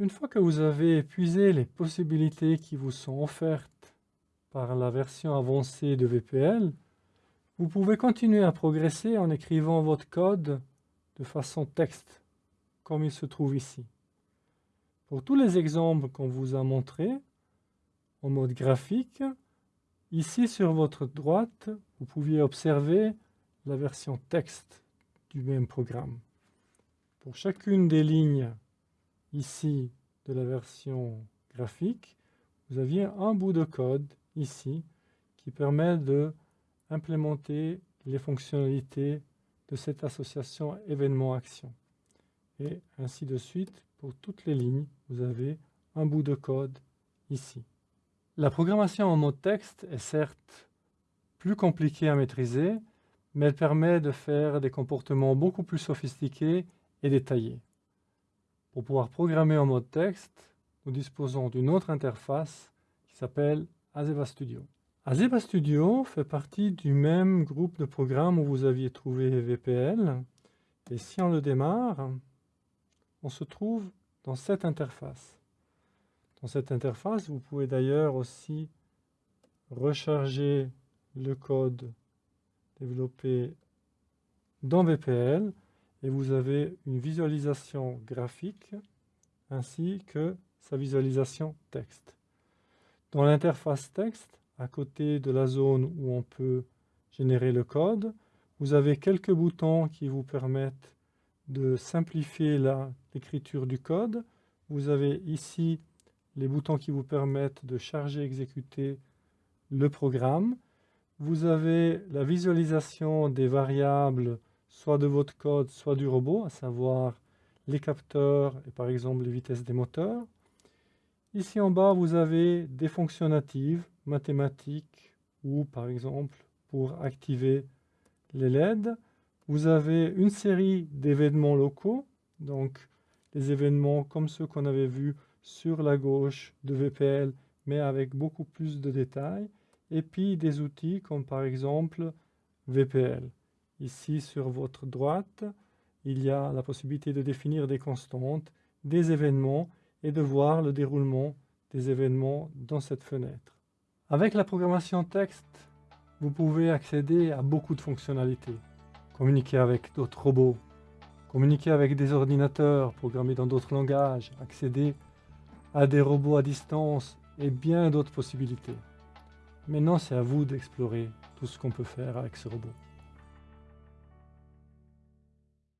Une fois que vous avez épuisé les possibilités qui vous sont offertes par la version avancée de VPL, vous pouvez continuer à progresser en écrivant votre code de façon texte, comme il se trouve ici. Pour tous les exemples qu'on vous a montrés, en mode graphique, ici sur votre droite, vous pouviez observer la version texte du même programme. Pour chacune des lignes ici de la version graphique, vous aviez un bout de code ici qui permet de implémenter les fonctionnalités de cette association événement-action. Et ainsi de suite, pour toutes les lignes, vous avez un bout de code ici. La programmation en mode texte est certes plus compliquée à maîtriser, mais elle permet de faire des comportements beaucoup plus sophistiqués et détaillés. Pour pouvoir programmer en mode texte, nous disposons d'une autre interface qui s'appelle Azeba Studio. Azeba Studio fait partie du même groupe de programmes où vous aviez trouvé VPL. Et si on le démarre, on se trouve dans cette interface. Dans cette interface, vous pouvez d'ailleurs aussi recharger le code développé dans VPL et vous avez une visualisation graphique ainsi que sa visualisation texte. Dans l'interface texte, à côté de la zone où on peut générer le code, vous avez quelques boutons qui vous permettent de simplifier l'écriture du code. Vous avez ici les boutons qui vous permettent de charger et exécuter le programme. Vous avez la visualisation des variables soit de votre code, soit du robot, à savoir les capteurs et par exemple les vitesses des moteurs. Ici en bas, vous avez des fonctions natives, mathématiques ou par exemple pour activer les LED. Vous avez une série d'événements locaux, donc des événements comme ceux qu'on avait vus sur la gauche de VPL, mais avec beaucoup plus de détails. Et puis des outils comme par exemple VPL. Ici, sur votre droite, il y a la possibilité de définir des constantes, des événements et de voir le déroulement des événements dans cette fenêtre. Avec la programmation texte, vous pouvez accéder à beaucoup de fonctionnalités. Communiquer avec d'autres robots, communiquer avec des ordinateurs programmés dans d'autres langages, accéder à des robots à distance et bien d'autres possibilités. Maintenant, c'est à vous d'explorer tout ce qu'on peut faire avec ce robot.